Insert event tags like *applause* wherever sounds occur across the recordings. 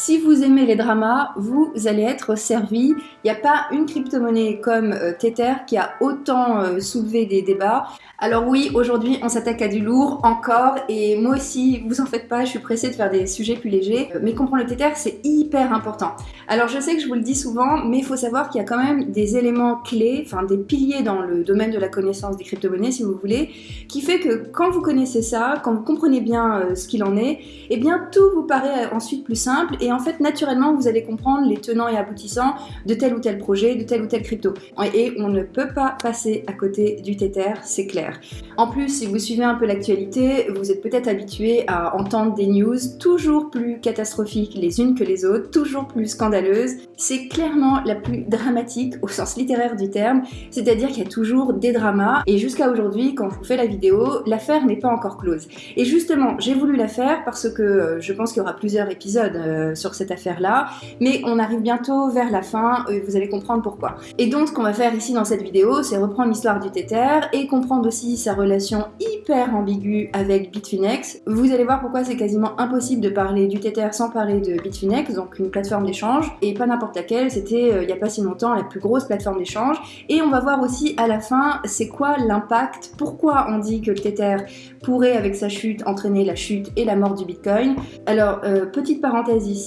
Si vous aimez les dramas, vous allez être servi. Il n'y a pas une crypto-monnaie comme euh, Tether qui a autant euh, soulevé des débats. Alors oui, aujourd'hui on s'attaque à du lourd encore et moi aussi, vous en faites pas, je suis pressée de faire des sujets plus légers. Mais comprendre le Tether, c'est hyper important. Alors je sais que je vous le dis souvent, mais il faut savoir qu'il y a quand même des éléments clés, enfin des piliers dans le domaine de la connaissance des crypto-monnaies si vous voulez, qui fait que quand vous connaissez ça, quand vous comprenez bien euh, ce qu'il en est, eh bien tout vous paraît ensuite plus simple en fait naturellement vous allez comprendre les tenants et aboutissants de tel ou tel projet, de tel ou tel crypto. Et on ne peut pas passer à côté du Tether, c'est clair. En plus, si vous suivez un peu l'actualité, vous êtes peut-être habitué à entendre des news toujours plus catastrophiques les unes que les autres, toujours plus scandaleuses. C'est clairement la plus dramatique au sens littéraire du terme, c'est-à-dire qu'il y a toujours des dramas, et jusqu'à aujourd'hui, quand je vous fais la vidéo, l'affaire n'est pas encore close. Et justement, j'ai voulu la faire parce que euh, je pense qu'il y aura plusieurs épisodes euh, sur cette affaire-là, mais on arrive bientôt vers la fin, vous allez comprendre pourquoi. Et donc, ce qu'on va faire ici dans cette vidéo, c'est reprendre l'histoire du Tether et comprendre aussi sa relation hyper ambiguë avec Bitfinex. Vous allez voir pourquoi c'est quasiment impossible de parler du Tether sans parler de Bitfinex, donc une plateforme d'échange, et pas n'importe laquelle, c'était euh, il n'y a pas si longtemps la plus grosse plateforme d'échange. Et on va voir aussi à la fin c'est quoi l'impact, pourquoi on dit que le Tether pourrait avec sa chute entraîner la chute et la mort du Bitcoin. Alors, euh, petite parenthèse ici,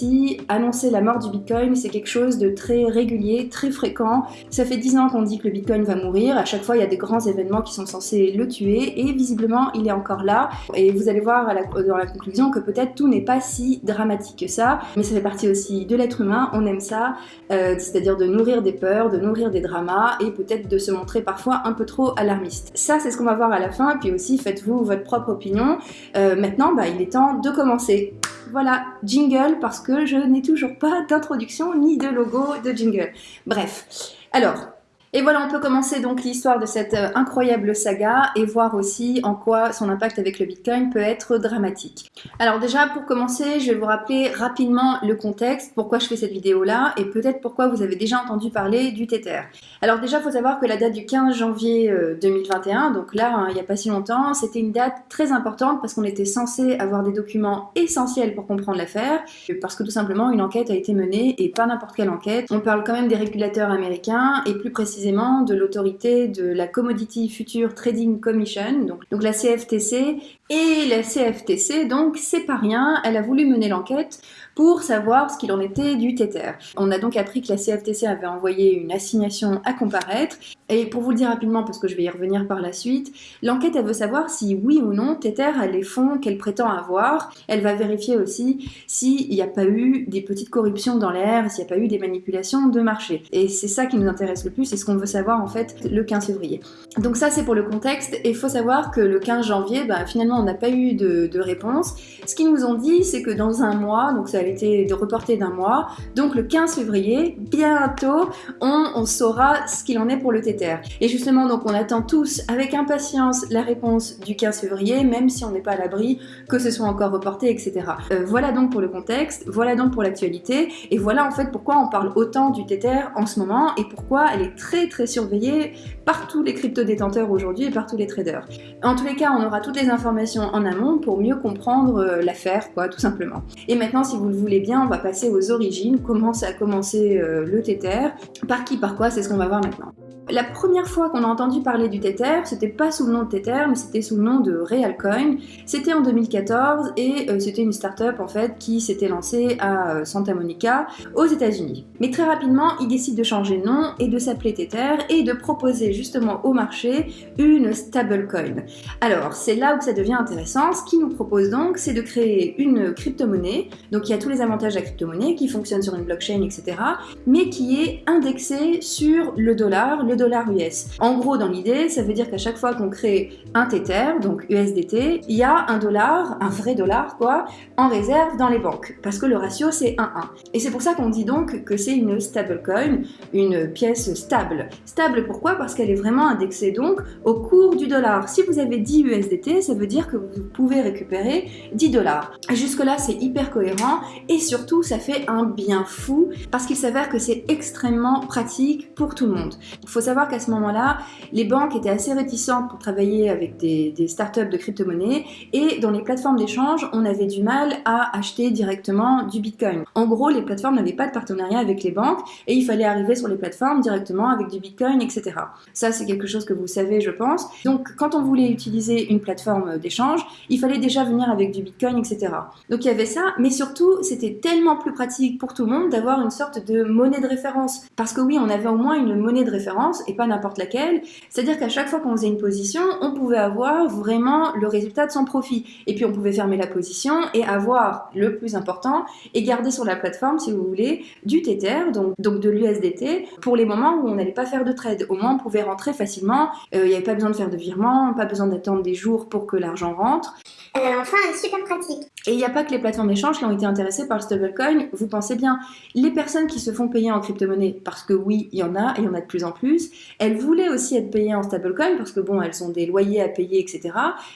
annoncer la mort du Bitcoin, c'est quelque chose de très régulier, très fréquent. Ça fait 10 ans qu'on dit que le Bitcoin va mourir, à chaque fois il y a des grands événements qui sont censés le tuer et visiblement il est encore là et vous allez voir dans la conclusion que peut-être tout n'est pas si dramatique que ça mais ça fait partie aussi de l'être humain, on aime ça euh, c'est-à-dire de nourrir des peurs, de nourrir des dramas et peut-être de se montrer parfois un peu trop alarmiste. Ça c'est ce qu'on va voir à la fin puis aussi faites-vous votre propre opinion. Euh, maintenant bah, il est temps de commencer. Voilà, jingle parce que je n'ai toujours pas d'introduction ni de logo de jingle. Bref, alors et voilà, on peut commencer donc l'histoire de cette euh, incroyable saga et voir aussi en quoi son impact avec le Bitcoin peut être dramatique. Alors déjà, pour commencer, je vais vous rappeler rapidement le contexte, pourquoi je fais cette vidéo-là et peut-être pourquoi vous avez déjà entendu parler du Tether. Alors déjà, il faut savoir que la date du 15 janvier 2021, euh, donc là, hein, il n'y a pas si longtemps, c'était une date très importante parce qu'on était censé avoir des documents essentiels pour comprendre l'affaire, parce que tout simplement, une enquête a été menée et pas n'importe quelle enquête. On parle quand même des régulateurs américains et plus précisément de l'autorité de la Commodity Future Trading Commission, donc, la CFTC, et la CFTC, donc c'est pas rien, elle a voulu mener l'enquête pour savoir ce qu'il en était du Tether. On a donc appris que la CFTC avait envoyé une assignation à comparaître, et pour vous le dire rapidement, parce que je vais y revenir par la suite, l'enquête elle veut savoir si oui ou non Tether a les fonds qu'elle prétend avoir. Elle va vérifier aussi s'il n'y a pas eu des petites corruptions dans l'air, s'il n'y a pas eu des manipulations de marché. Et c'est ça qui nous intéresse le plus, c'est ce qu'on veut savoir en fait le 15 février. Donc ça c'est pour le contexte, et il faut savoir que le 15 janvier, bah, finalement on n'a pas eu de, réponse. Ce qu'ils nous ont dit, c'est que dans un mois, donc ça été reporté d'un mois, donc le 15 février, bientôt, on, saura ce qu'il en est pour le Tether. Et justement, donc on attend tous avec impatience la réponse du 15 février, même si on n'est pas à l'abri que ce soit encore reporté, etc. Euh, voilà donc pour le contexte, voilà donc pour l'actualité, et voilà en fait pourquoi on parle autant du Tether en ce moment, et pourquoi elle est très très surveillée par tous les crypto-détenteurs aujourd'hui et par tous les traders. En tous les cas, on aura toutes les informations en amont pour mieux comprendre euh, l'affaire, quoi, tout simplement. Et maintenant, si vous le voulez bien, on va passer aux origines, comment ça a commencé euh, le Tether, par qui, par quoi, c'est ce qu'on va voir maintenant. La première fois qu'on a entendu parler du Tether, c'était pas sous le nom de Tether, mais c'était sous le nom de Realcoin. C'était en 2014 et euh, c'était une start-up en fait qui s'était lancée à euh, Santa Monica aux États-Unis. Mais très rapidement, ils décident de changer de nom et de s'appeler Tether et de proposer justement au marché une stablecoin. Alors, c'est là où ça devient intéressant. Ce qu'ils nous proposent donc, c'est de créer une crypto-monnaie. Donc, il y a tous les avantages de la crypto-monnaie qui fonctionne sur une blockchain, etc. Mais qui est indexée sur le dollar, le dollar US. En gros, dans l'idée, ça veut dire qu'à chaque fois qu'on crée un Tether, donc USDT, il y a un dollar, un vrai dollar quoi, en réserve dans les banques, parce que le ratio c'est 1-1. Et c'est pour ça qu'on dit donc que c'est une stablecoin, une pièce stable. Stable pourquoi? Parce qu'elle est vraiment indexée donc au cours du dollar. Si vous avez 10 USDT, ça veut dire que vous pouvez récupérer 10 dollars. Jusque là, c'est hyper cohérent et surtout, ça fait un bien fou parce qu'il s'avère que c'est extrêmement pratique pour tout le monde. Faut faut savoir qu'à ce moment-là, les banques étaient assez réticentes pour travailler avec des, des startups de crypto-monnaies et dans les plateformes d'échange, on avait du mal à acheter directement du Bitcoin. En gros, les plateformes n'avaient pas de partenariat avec les banques et il fallait arriver sur les plateformes directement avec du Bitcoin, etc. Ça, c'est quelque chose que vous savez, je pense. Donc, quand on voulait utiliser une plateforme d'échange, il fallait déjà venir avec du Bitcoin, etc. Donc, il y avait ça, mais surtout, c'était tellement plus pratique pour tout le monde d'avoir une sorte de monnaie de référence. Parce que oui, on avait au moins une monnaie de référence et pas n'importe laquelle. C'est-à-dire qu'à chaque fois qu'on faisait une position, on pouvait avoir vraiment le résultat de son profit. Et puis, on pouvait fermer la position et avoir le plus important et garder sur la plateforme, si vous voulez, du Tether, donc, donc de l'USDT, pour les moments où on n'allait pas faire de trade. Au moins, on pouvait rentrer facilement. Euh, il n'y avait pas besoin de faire de virement, pas besoin d'attendre des jours pour que l'argent rentre. Enfin, super pratique. Et il n'y a pas que les plateformes d'échange qui ont été intéressées par le stablecoin. Vous pensez bien, les personnes qui se font payer en crypto-monnaie, parce que oui, il y en a, et il y en a de plus en plus, elles voulaient aussi être payées en stablecoin, parce que bon, elles ont des loyers à payer, etc.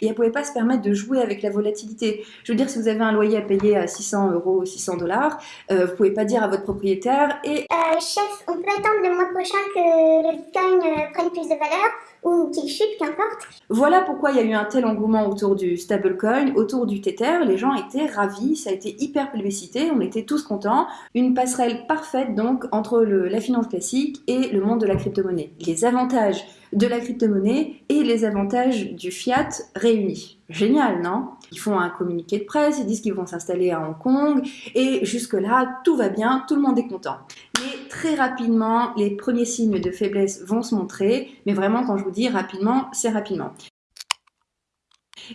Et elles ne pouvaient pas se permettre de jouer avec la volatilité. Je veux dire, si vous avez un loyer à payer à 600 euros ou 600 dollars, euh, vous pouvez pas dire à votre propriétaire et... Euh, chef, on peut attendre le mois prochain que le bitcoin euh, prenne plus de valeur ou chute, qu'importe. Voilà pourquoi il y a eu un tel engouement autour du stablecoin, autour du Tether. Les gens étaient ravis, ça a été hyper plébiscité, on était tous contents. Une passerelle parfaite donc entre la finance classique et le monde de la crypto-monnaie. Les avantages de la crypto-monnaie et les avantages du fiat réunis. Génial, non? Ils font un communiqué de presse, ils disent qu'ils vont s'installer à Hong Kong, et jusque-là, tout va bien, tout le monde est content. Mais très rapidement, les premiers signes de faiblesse vont se montrer, mais vraiment, quand je vous dis rapidement, c'est rapidement.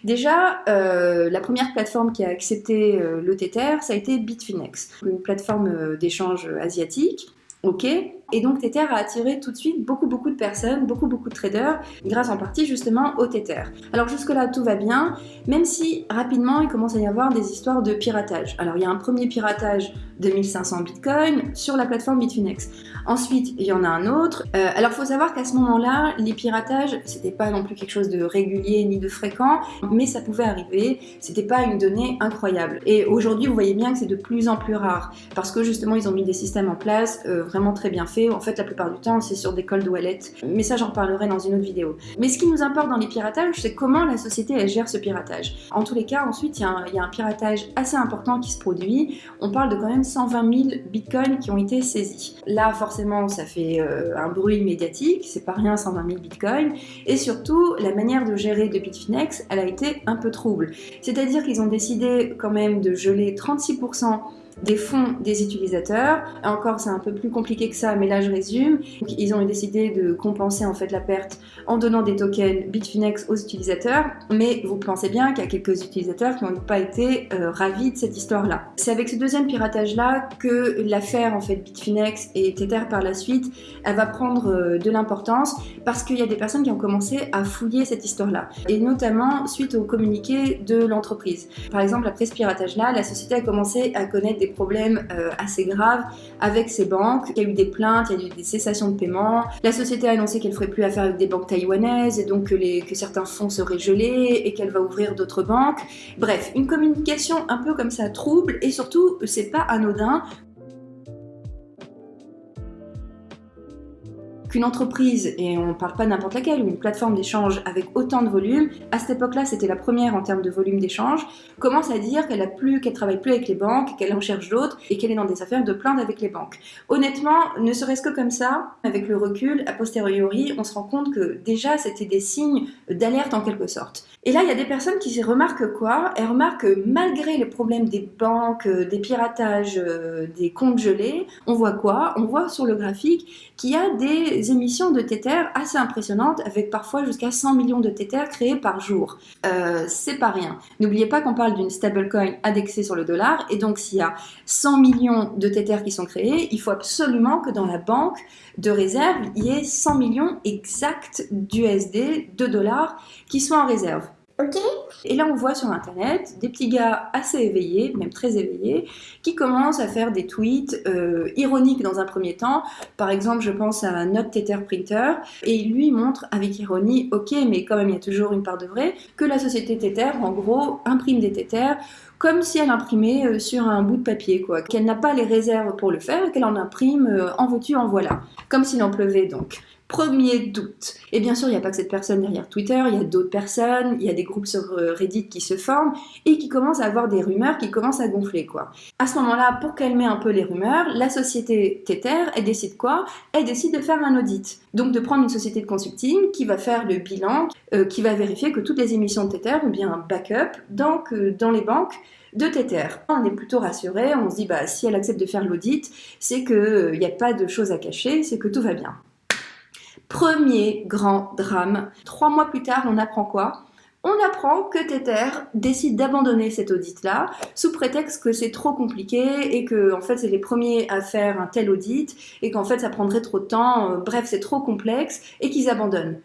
Déjà, euh, la première plateforme qui a accepté euh, le Tether, ça a été Bitfinex, une plateforme euh, d'échange asiatique. Ok, et donc Tether a attiré tout de suite beaucoup beaucoup de personnes, beaucoup beaucoup de traders, grâce en partie justement au Tether. Alors jusque-là tout va bien, même si rapidement il commence à y avoir des histoires de piratage. Alors il y a un premier piratage de 1500 bitcoins sur la plateforme Bitfinex. Ensuite il y en a un autre. Euh, alors il faut savoir qu'à ce moment-là, les piratages c'était pas non plus quelque chose de régulier ni de fréquent, mais ça pouvait arriver, c'était pas une donnée incroyable. Et aujourd'hui vous voyez bien que c'est de plus en plus rare, parce que justement ils ont mis des systèmes en place euh, vraiment très bien faits en fait, la plupart du temps, c'est sur des cold wallets. Mais ça, j'en reparlerai dans une autre vidéo. Mais ce qui nous importe dans les piratages, c'est comment la société, gère ce piratage. En tous les cas, ensuite, il y, a un piratage assez important qui se produit. On parle de quand même 120 000 bitcoins qui ont été saisis. Là, forcément, ça fait euh, un bruit médiatique. C'est pas rien, 120 000 bitcoins. Et surtout, la manière de gérer de Bitfinex, elle a été un peu trouble. C'est-à-dire qu'ils ont décidé quand même de geler 36% des fonds des utilisateurs. Encore, c'est un peu plus compliqué que ça, mais là je résume. ils ont décidé de compenser en fait la perte en donnant des tokens Bitfinex aux utilisateurs, mais vous pensez bien qu'il y a quelques utilisateurs qui n'ont pas été euh, ravis de cette histoire-là. C'est avec ce deuxième piratage-là que l'affaire en fait Bitfinex et Tether par la suite, elle va prendre euh, de l'importance parce qu'il y a des personnes qui ont commencé à fouiller cette histoire-là, et notamment suite au communiqué de l'entreprise. Par exemple, après ce piratage-là, la société a commencé à connaître des problèmes euh, assez graves avec ses banques. Il y a eu des plaintes, il y a eu des cessations de paiement. La société a annoncé qu'elle ferait plus affaire avec des banques taïwanaises et donc que certains fonds seraient gelés et qu'elle va ouvrir d'autres banques. Bref, une communication un peu comme ça trouble et surtout, c'est pas anodin qu'une entreprise, et on ne parle pas n'importe laquelle, une plateforme d'échange avec autant de volume, à cette époque-là c'était la première en termes de volume d'échange, commence à dire qu'elle a plus, qu'elle travaille plus avec les banques, qu'elle en cherche d'autres et qu'elle est dans des affaires de plainte avec les banques. Honnêtement, ne serait-ce que comme ça, avec le recul, a posteriori, on se rend compte que déjà c'était des signes d'alerte en quelque sorte. Et là, il y a des personnes qui remarquent quoi? Elles remarquent que malgré les problèmes des banques, euh, des piratages, euh, des comptes gelés, on voit quoi? On voit sur le graphique qu'il y a des émissions de Tether assez impressionnantes, avec parfois jusqu'à 100 millions de Tether créés par jour. Euh, c'est pas rien. N'oubliez pas qu'on parle d'une stablecoin indexée sur le dollar, et donc s'il y a 100 millions de Tether qui sont créés, il faut absolument que dans la banque de réserve, il y ait 100 millions exacts d'USD, de dollars, qui soient en réserve. Et là, on voit sur Internet des petits gars assez éveillés, même très éveillés, qui commencent à faire des tweets euh, ironiques dans un premier temps. Par exemple, je pense à Note Tether Printer, et il lui montre avec ironie, ok, mais quand même, il y a toujours une part de vrai, que la société Tether, en gros, imprime des Tether comme si elle imprimait euh, sur un bout de papier, quoi. Qu'elle n'a pas les réserves pour le faire, qu'elle en imprime euh, en veux-tu, en voilà. Comme s'il en pleuvait, donc. Premier doute. Et bien sûr, il n'y a pas que cette personne derrière Twitter, il y a d'autres personnes, il y a des groupes sur euh, Reddit qui se forment et qui commencent à avoir des rumeurs qui commencent à gonfler, quoi. À ce moment-là, pour calmer un peu les rumeurs, la société Tether, elle décide quoi? Elle décide de faire un audit. Donc de prendre une société de consulting qui va faire le bilan, euh, qui va vérifier que toutes les émissions de Tether ont bien un backup donc, dans les banques de Tether. On est plutôt rassuré, on se dit bah si elle accepte de faire l'audit, c'est qu'il euh, n'y a pas de choses à cacher, c'est que tout va bien. Premier grand drame. Trois mois plus tard, on apprend quoi? On apprend que Tether décide d'abandonner cet audit-là sous prétexte que c'est trop compliqué et que en fait c'est les premiers à faire un tel audit et qu'en fait ça prendrait trop de temps, euh, bref c'est trop complexe et qu'ils abandonnent.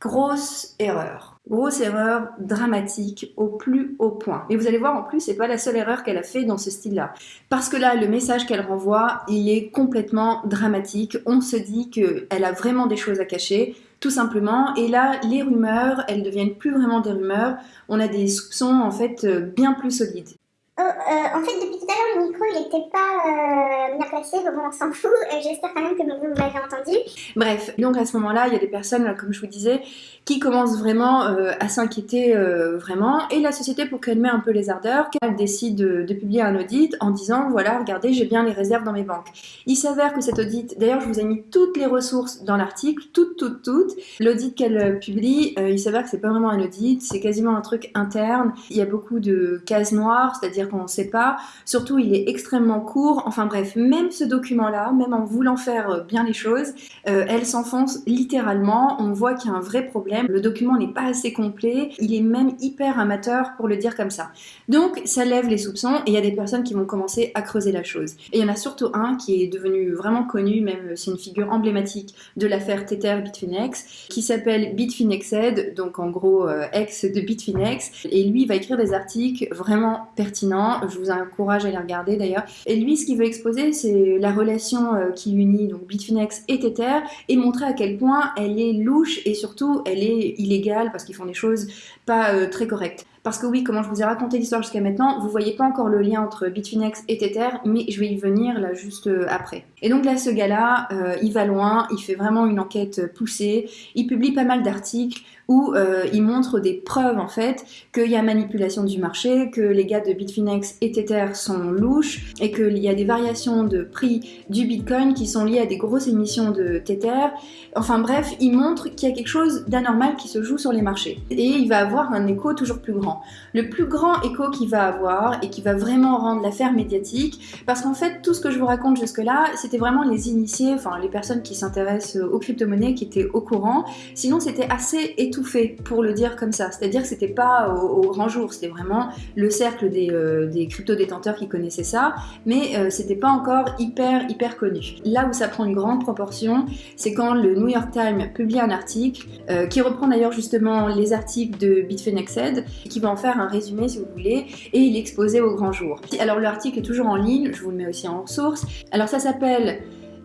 Grosse erreur. Grosse erreur dramatique au plus haut point. Et vous allez voir en plus, c'est pas la seule erreur qu'elle a fait dans ce style-là. Parce que là, le message qu'elle renvoie, il est complètement dramatique. On se dit qu'elle a vraiment des choses à cacher, tout simplement. Et là, les rumeurs, elles deviennent plus vraiment des rumeurs. On a des soupçons en fait bien plus solides. Oh, euh, en fait, depuis tout à l'heure, le micro, n'était pas euh, bien placé, donc on s'en fout. *laughs* J'espère quand même que vous m'avez entendu. Bref, donc à ce moment-là, il y a des personnes, comme je vous disais, qui commencent vraiment euh, à s'inquiéter vraiment. Et la société, pour calmer un peu les ardeurs, elle décide de, de, publier un audit en disant, voilà, regardez, j'ai bien les réserves dans mes banques. Il s'avère que cet audit, d'ailleurs, je vous ai mis toutes les ressources dans l'article, toutes, toutes, toutes. L'audit qu'elle publie, il s'avère que c'est pas vraiment un audit, c'est quasiment un truc interne. Il y a beaucoup de cases noires, c'est-à-dire qu'on ne sait pas. Surtout, il est extrêmement court. Enfin bref, même ce document-là, même en voulant faire euh, bien les choses, euh, elle s'enfonce littéralement. On voit qu'il y a un vrai problème. Le document n'est pas assez complet. Il est même hyper amateur pour le dire comme ça. Donc, ça lève les soupçons et il y a des personnes qui vont commencer à creuser la chose. Et il y en a surtout un qui est devenu vraiment connu, même c'est une figure emblématique de l'affaire Tether Bitfinex, qui s'appelle Bitfinexed, donc en gros euh, ex de Bitfinex. Et lui, va écrire des articles vraiment pertinents je vous encourage à les regarder d'ailleurs. Et lui, ce qu'il veut exposer, c'est la relation euh, qui unit donc Bitfinex et Tether et montrer à quel point elle est louche et surtout elle est illégale parce qu'ils font des choses pas euh, très correctes. Parce que oui, comment je vous ai raconté l'histoire jusqu'à maintenant, vous voyez pas encore le lien entre Bitfinex et Tether, mais je vais y venir là juste euh, après. Et donc là, ce gars-là, il va loin, il fait vraiment une enquête poussée, il publie pas mal d'articles où euh, il montre des preuves en fait qu'il y a manipulation du marché, que les gars de Bitfinex et Tether sont louches et qu'il y a des variations de prix du Bitcoin qui sont liées à des grosses émissions de Tether. Enfin bref, il montre qu'il y a quelque chose d'anormal qui se joue sur les marchés. Et il va avoir un écho toujours plus grand. Le plus grand écho qu'il va avoir et qui va vraiment rendre l'affaire médiatique, parce qu'en fait tout ce que je vous raconte jusque-là, c'était vraiment les initiés, enfin les personnes qui s'intéressent aux crypto-monnaies qui étaient au courant. Sinon c'était assez fait pour le dire comme ça. C'est-à-dire que c'était pas au, grand jour, c'était vraiment le cercle des, euh, crypto-détenteurs qui connaissaient ça, mais euh, c'était pas encore hyper hyper connu. Là où ça prend une grande proportion, c'est quand le New York Times publie un article euh, qui reprend d'ailleurs justement les articles de Bitfinexed, qui va en faire un résumé si vous voulez, et il est au grand jour. Alors l'article est toujours en ligne, je vous le mets aussi en source. Alors ça s'appelle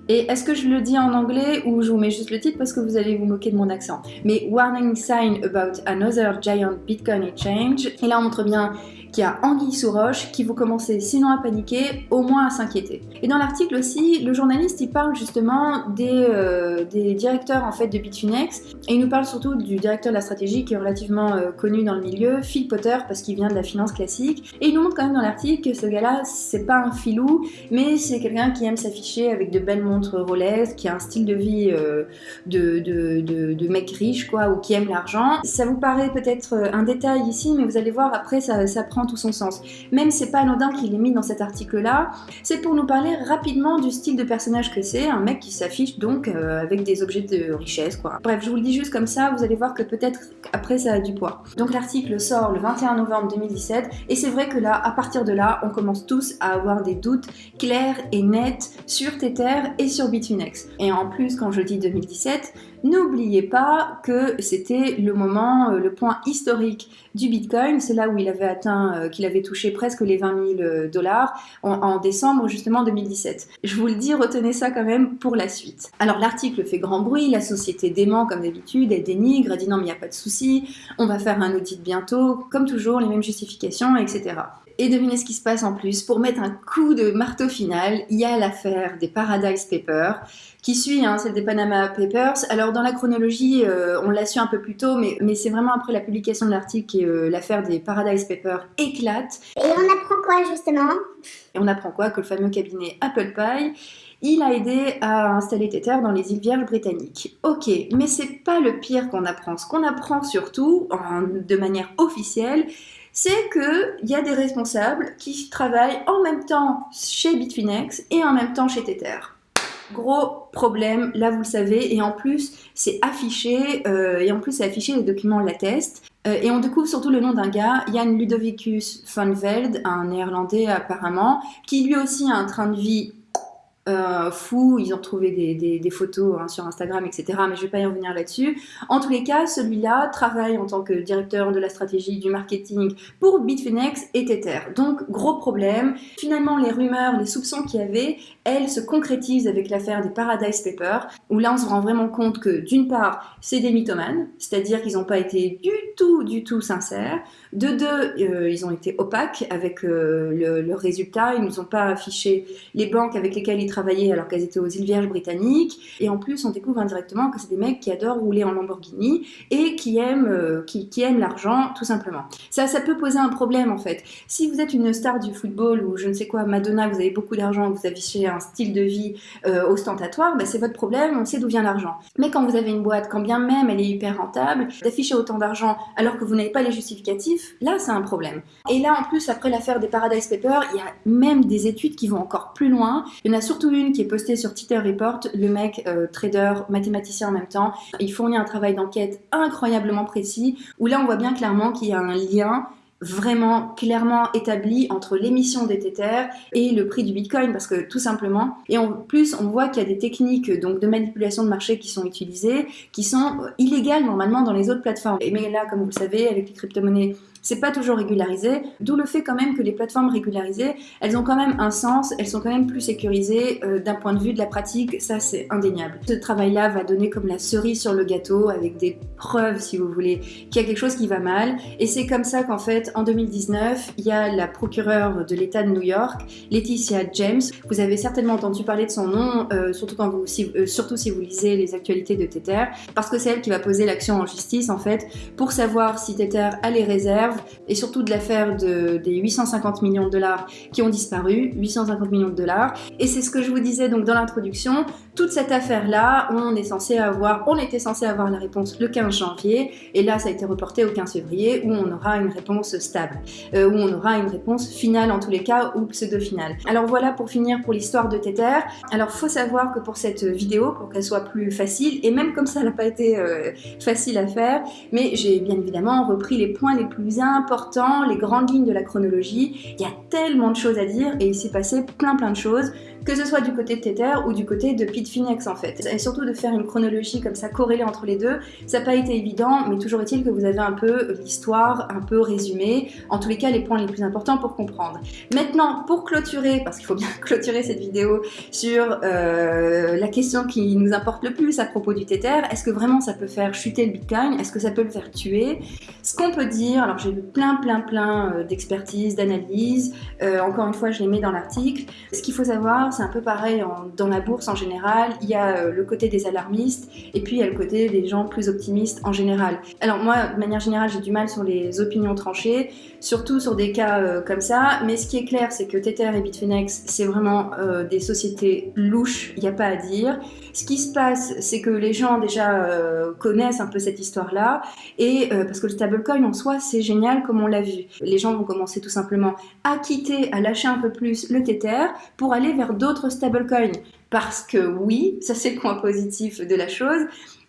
et est-ce que je le dis en anglais ou je vous mets juste le titre parce que vous allez vous moquer de mon accent? Mais Warning Sign About Another Giant Bitcoin Exchange. Et là on montre bien qu'il y a anguille sous roche, qui vous commencez sinon à paniquer, au moins à s'inquiéter. Et dans l'article aussi, le journaliste il parle justement des, euh, des directeurs en fait de Bitfinex et il nous parle surtout du directeur de la stratégie qui est relativement euh, connu dans le milieu, Phil Potter parce qu'il vient de la finance classique et il nous montre quand même dans l'article que ce gars-là c'est pas un filou mais c'est quelqu'un qui aime s'afficher avec de belles montres Rolex, qui a un style de vie euh, de, mec riche quoi ou qui aime l'argent. Ça vous paraît peut-être un détail ici mais vous allez voir après ça, ça prend tout son sens. Même c'est pas anodin qu'il est mis dans cet article-là, c'est pour nous parler rapidement du style de personnage que c'est, un mec qui s'affiche donc euh, avec des objets de richesse, quoi. Bref, je vous le dis juste comme ça, vous allez voir que peut-être après ça a du poids. Donc l'article sort le 21 novembre 2017, et c'est vrai que là, à partir de là, on commence tous à avoir des doutes clairs et nets sur Tether et sur Bitfinex. Et en plus, quand je dis 2017, N'oubliez pas que c'était le moment, euh, le point historique du Bitcoin. C'est là où il avait atteint, euh, qu'il avait touché presque les 20 000 euh, dollars en, décembre justement 2017. Je vous le dis, retenez ça quand même pour la suite. Alors l'article fait grand bruit, la société dément comme d'habitude, elle dénigre, elle dit non mais il n'y a pas de souci, on va faire un audit bientôt, comme toujours, les mêmes justifications, etc. Et devinez ce qui se passe en plus. Pour mettre un coup de marteau final, il y a l'affaire des Paradise Papers qui suit, hein, celle des Panama Papers. Alors dans la chronologie, euh, on l'a su un peu plus tôt, mais, mais c'est vraiment après la publication de l'article que euh, l'affaire des Paradise Papers éclate. Et on apprend quoi justement? Et on apprend quoi? Que le fameux cabinet Apple Pie il a aidé à installer Tether dans les îles Vierges britanniques. Ok, mais c'est pas le pire qu'on apprend. Ce qu'on apprend surtout, de manière officielle, c'est qu'il y a des responsables qui travaillent en même temps chez Bitfinex et en même temps chez Tether. Gros problème, là vous le savez, et en plus c'est affiché, euh, et en plus c'est affiché, les documents l'attestent. Euh, et on découvre surtout le nom d'un gars, Jan Ludovicus van Velde, un néerlandais apparemment, qui lui aussi a un train de vie euh, fou, ils ont trouvé des, photos hein, sur Instagram, etc. Mais je vais pas y revenir là-dessus. En tous les cas, celui-là travaille en tant que directeur de la stratégie du marketing pour Bitfinex et Tether. Donc, gros problème. Finalement, les rumeurs, les soupçons qu'il y avait, elles se concrétisent avec l'affaire des Paradise Papers, où là, on se rend vraiment compte que, d'une part, c'est des mythomanes, c'est-à-dire qu'ils n'ont pas été du tout, du tout sincères. De deux, euh, ils ont été opaques avec euh, le, résultat. Ils ne nous ont pas affiché les banques avec lesquelles ils travaillaient alors qu'elles étaient aux îles Vierges britanniques. Et en plus, on découvre indirectement que c'est des mecs qui adorent rouler en Lamborghini et qui aiment, euh, qui, aiment l'argent, tout simplement. Ça, ça peut poser un problème en fait. Si vous êtes une star du football ou je ne sais quoi, Madonna, vous avez beaucoup d'argent, vous affichez un style de vie ostentatoire, bah, c'est votre problème, on sait d'où vient l'argent. Mais quand vous avez une boîte, quand bien même elle est hyper rentable, d'afficher autant d'argent alors que vous n'avez pas les justificatifs, là c'est un problème. Et là en plus, après l'affaire des Paradise Papers, il y a même des études qui vont encore plus loin. Il y en a surtout une qui est postée sur Twitter Report, le mec euh, trader, mathématicien en même temps. Il fournit un travail d'enquête incroyablement précis, où là on voit bien clairement qu'il y a un lien vraiment clairement établi entre l'émission des Tether et le prix du Bitcoin parce que tout simplement et en plus on voit qu'il y a des techniques donc de manipulation de marché qui sont utilisées qui sont illégales normalement dans les autres plateformes. Et mais là comme vous le savez avec les crypto-monnaies c'est pas toujours régularisé, d'où le fait quand même que les plateformes régularisées, elles ont quand même un sens, elles sont quand même plus sécurisées euh, d'un point de vue de la pratique, ça c'est indéniable. Ce travail-là va donner comme la cerise sur le gâteau, avec des preuves si vous voulez, qu'il y a quelque chose qui va mal, et c'est comme ça qu'en fait, en 2019, il y a la procureure de l'État de New York, Laetitia James, vous avez certainement entendu parler de son nom, euh, surtout, si, euh, surtout si vous lisez les actualités de Tether, parce que c'est elle qui va poser l'action en justice en fait, pour savoir si Tether a les réserves et surtout de l'affaire de, des 850 millions de dollars qui ont disparu, 850 millions de dollars. Et c'est ce que je vous disais donc dans l'introduction, toute cette affaire-là, on est censé avoir, on était censé avoir la réponse le 15 janvier, et là ça a été reporté au 15 février où on aura une réponse stable, euh, où on aura une réponse finale en tous les cas ou pseudo-finale. Alors voilà pour finir pour l'histoire de Tether. Alors faut savoir que pour cette vidéo, pour qu'elle soit plus facile, et même comme ça n'a pas été euh, facile à faire, mais j'ai bien évidemment repris les points les plus importants, les grandes lignes de la chronologie. Il y a tellement de choses à dire et il s'est passé plein plein de choses que ce soit du côté de Tether ou du côté de Bitfinex en fait. Et surtout de faire une chronologie comme ça corrélée entre les deux, ça n'a pas été évident, mais toujours est-il que vous avez un peu l'histoire un peu résumée, en tous les cas les points les plus importants pour comprendre. Maintenant, pour clôturer, parce qu'il faut bien *laughs* clôturer cette vidéo sur euh, la question qui nous importe le plus à propos du Tether, est-ce que vraiment ça peut faire chuter le Bitcoin? Est-ce que ça peut le faire tuer? Ce qu'on peut dire, alors j'ai vu plein plein plein euh, d'expertises, d'analyses, euh, encore une fois je les mets dans l'article, ce qu'il faut savoir c'est un peu pareil dans la bourse en général. Il y a euh, le côté des alarmistes et puis il y a le côté des gens plus optimistes en général. Alors moi, de manière générale, j'ai du mal sur les opinions tranchées, surtout sur des cas euh, comme ça. Mais ce qui est clair, c'est que Tether et Bitfinex, c'est vraiment euh, des sociétés louches, il n'y a pas à dire. Ce qui se passe, c'est que les gens déjà connaissent un peu cette histoire-là et parce que le stablecoin en soi, c'est génial comme on l'a vu. Les gens vont commencer tout simplement à quitter, à lâcher un peu plus le Tether pour aller vers d'autres d'autres stablecoins. Parce que oui, ça c'est le point positif de la chose,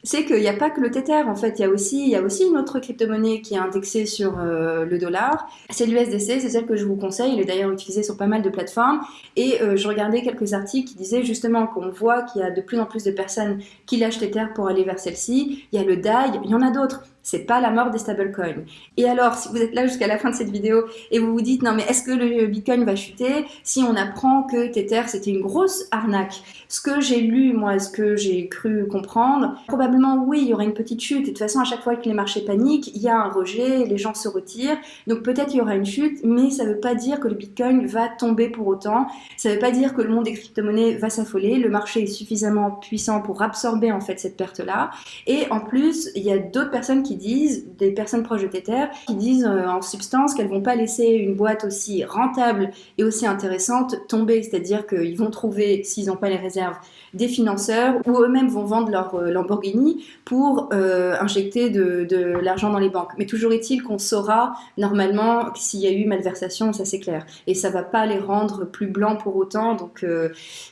c'est qu'il n'y a pas que le Tether, en fait, il y a aussi, il y a aussi une autre crypto-monnaie qui est indexée sur euh, le dollar. C'est l'USDC, c'est celle que je vous conseille, elle est d'ailleurs utilisée sur pas mal de plateformes. Et euh, je regardais quelques articles qui disaient justement qu'on voit qu'il y a de plus en plus de personnes qui lâchent Tether pour aller vers celle-ci. Il y a le DAI, il y en a d'autres c'est pas la mort des stablecoins. Et alors, si vous êtes là jusqu'à la fin de cette vidéo et vous vous dites non mais est-ce que le Bitcoin va chuter si on apprend que Tether c'était une grosse arnaque? Ce que j'ai lu, moi, ce que j'ai cru comprendre, probablement oui, il y aura une petite chute. Et de toute façon, à chaque fois que les marchés paniquent, il y a un rejet, les gens se retirent. Donc peut-être il y aura une chute, mais ça ne veut pas dire que le Bitcoin va tomber pour autant. Ça ne veut pas dire que le monde des crypto-monnaies va s'affoler. Le marché est suffisamment puissant pour absorber en fait cette perte-là. Et en plus, il y a d'autres personnes qui disent, des personnes proches de Tether, qui disent euh, en substance qu'elles vont pas laisser une boîte aussi rentable et aussi intéressante tomber. C'est-à-dire qu'ils vont trouver, s'ils n'ont pas les réserves, des financeurs ou eux-mêmes vont vendre leur euh, Lamborghini pour euh, injecter de, l'argent dans les banques. Mais toujours est-il qu'on saura normalement s'il y a eu malversation, ça c'est clair. Et ça va pas les rendre plus blancs pour autant. Donc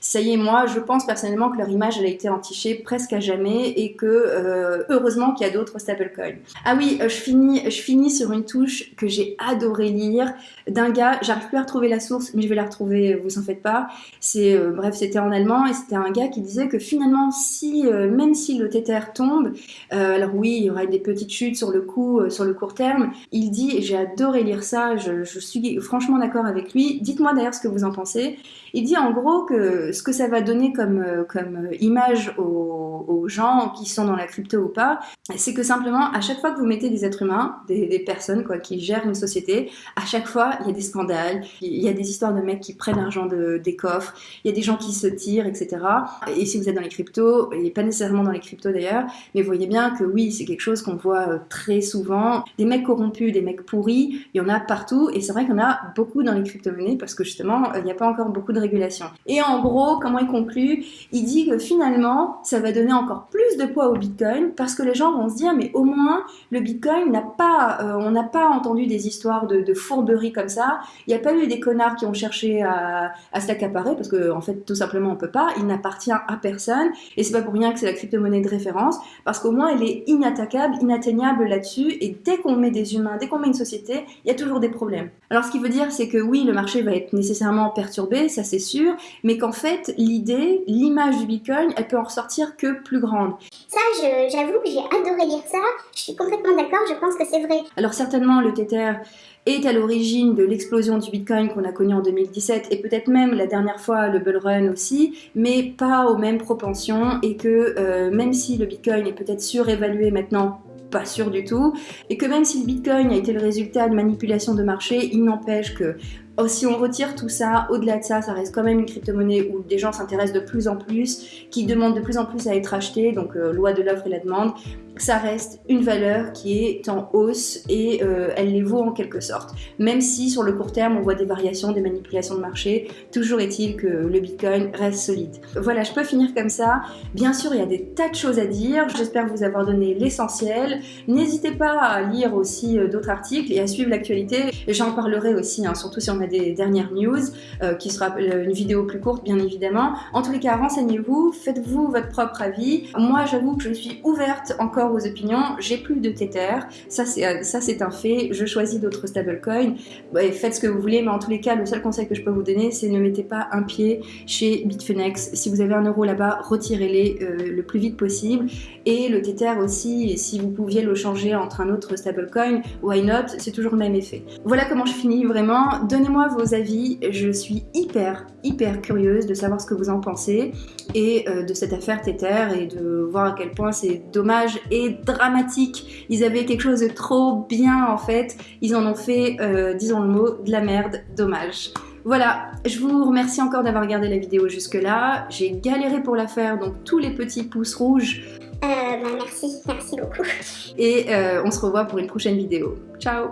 ça y est, moi je pense personnellement que leur image elle a été entichée presque à jamais et que heureusement qu'il y a d'autres stablecoins. Ah oui, je finis, je finis sur une touche que j'ai adoré lire d'un gars, j'arrive plus à retrouver la source, mais je vais la retrouver, vous en faites pas. C'est bref, c'était en allemand et c'était un gars qui disait que finalement, si euh, même si le Tether tombe, euh, alors oui, il y aura des petites chutes sur le coup, euh, sur le court terme. Il dit, j'ai adoré lire ça, je, suis franchement d'accord avec lui. Dites-moi d'ailleurs ce que vous en pensez. Il dit en gros que ce que ça va donner comme, comme image aux, gens qui sont dans la crypto ou pas, c'est que simplement à chaque fois que vous mettez des êtres humains, des, personnes quoi, qui gèrent une société, à chaque fois il y a des scandales, il y a des histoires de mecs qui prennent l'argent de, des coffres, il y a des gens qui se tirent, etc. Et si vous êtes dans les cryptos, et pas nécessairement dans les cryptos d'ailleurs, mais vous voyez bien que oui, c'est quelque chose qu'on voit euh, très souvent. Des mecs corrompus, des mecs pourris, il y en a partout, et c'est vrai qu'il y en a beaucoup dans les crypto-monnaies parce que justement, euh, il n'y a pas encore beaucoup régulation. Et en gros, comment il conclut? Il dit que finalement, ça va donner encore plus de poids au Bitcoin parce que les gens vont se dire, mais au moins, le Bitcoin n'a pas, euh, on n'a pas entendu des histoires de, de fourberies comme ça. Il n'y a pas eu des connards qui ont cherché à, à se l'accaparer parce que en fait, tout simplement, on peut pas. Il n'appartient à personne. Et c'est pas pour rien que c'est la crypto-monnaie de référence, parce qu'au moins elle est inattaquable, inatteignable là-dessus. Et dès qu'on met des humains, dès qu'on met une société, il y a toujours des problèmes. Alors ce qui veut dire, c'est que oui, le marché va être nécessairement perturbé, ça c'est sûr, mais qu'en fait, l'idée, l'image du Bitcoin, elle peut en ressortir que plus grande. Ça, j'avoue que j'ai adoré lire ça. Je suis complètement d'accord, je pense que c'est vrai. Alors certainement, le Tether est à l'origine de l'explosion du Bitcoin qu'on a connu en 2017 et peut-être même la dernière fois le bull run aussi, mais pas aux mêmes propensions et que euh, même si le Bitcoin est peut-être surévalué maintenant pas sûr du tout, et que même si le Bitcoin a été le résultat de manipulation de marché, il n'empêche que si on retire tout ça, au-delà de ça, ça reste quand même une crypto-monnaie où des gens s'intéressent de plus en plus, qui demandent de plus en plus à être achetés, donc euh, loi de l'offre et la demande, ça reste une valeur qui est en hausse et euh, elle les vaut en quelque sorte. Même si sur le court terme on voit des variations, des manipulations de marché, toujours est-il que le Bitcoin reste solide. Voilà, je peux finir comme ça. Bien sûr, il y a des tas de choses à dire. J'espère vous avoir donné l'essentiel. N'hésitez pas à lire aussi euh, d'autres articles et à suivre l'actualité. J'en parlerai aussi, hein, surtout si on des dernières news, euh, qui sera une vidéo plus courte bien évidemment. En tous les cas, renseignez-vous, faites-vous votre propre avis. Moi, j'avoue que je suis ouverte encore aux opinions, j'ai plus de Tether, ça c'est un fait, je choisis d'autres stablecoins, faites ce que vous voulez, mais en tous les cas, le seul conseil que je peux vous donner, c'est ne mettez pas un pied chez Bitfinex. Si vous avez un euro là-bas, retirez-les euh, le plus vite possible. Et le Tether aussi, si vous pouviez le changer entre un autre stablecoin, why not, c'est toujours le même effet. Voilà comment je finis vraiment. Donnez-moi vos avis, je suis hyper, hyper curieuse de savoir ce que vous en pensez et euh, de cette affaire Tether et de voir à quel point c'est dommage et dramatique. Ils avaient quelque chose de trop bien en fait. Ils en ont fait, euh, disons le mot, de la merde. Dommage. Voilà, je vous remercie encore d'avoir regardé la vidéo jusque là. J'ai galéré pour la faire, donc tous les petits pouces rouges. Euh, bah merci, merci beaucoup. Et euh, on se revoit pour une prochaine vidéo. Ciao